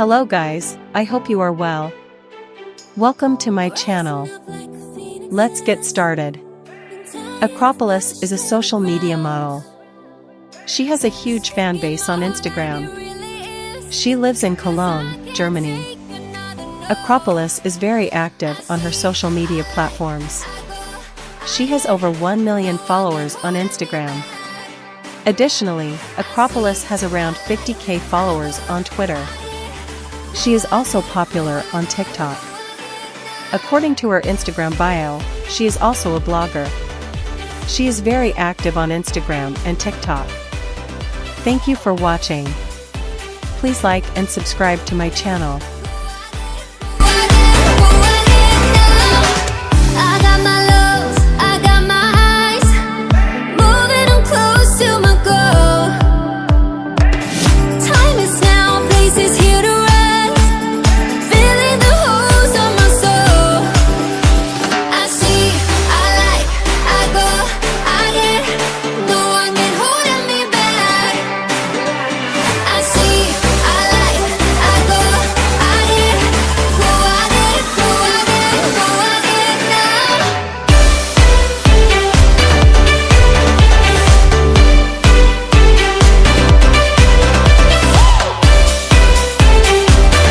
Hello guys, I hope you are well. Welcome to my channel. Let's get started. Acropolis is a social media model. She has a huge fan base on Instagram. She lives in Cologne, Germany. Acropolis is very active on her social media platforms. She has over 1 million followers on Instagram. Additionally, Acropolis has around 50k followers on Twitter. She is also popular on TikTok. According to her Instagram bio, she is also a blogger. She is very active on Instagram and TikTok. Thank you for watching. Please like and subscribe to my channel.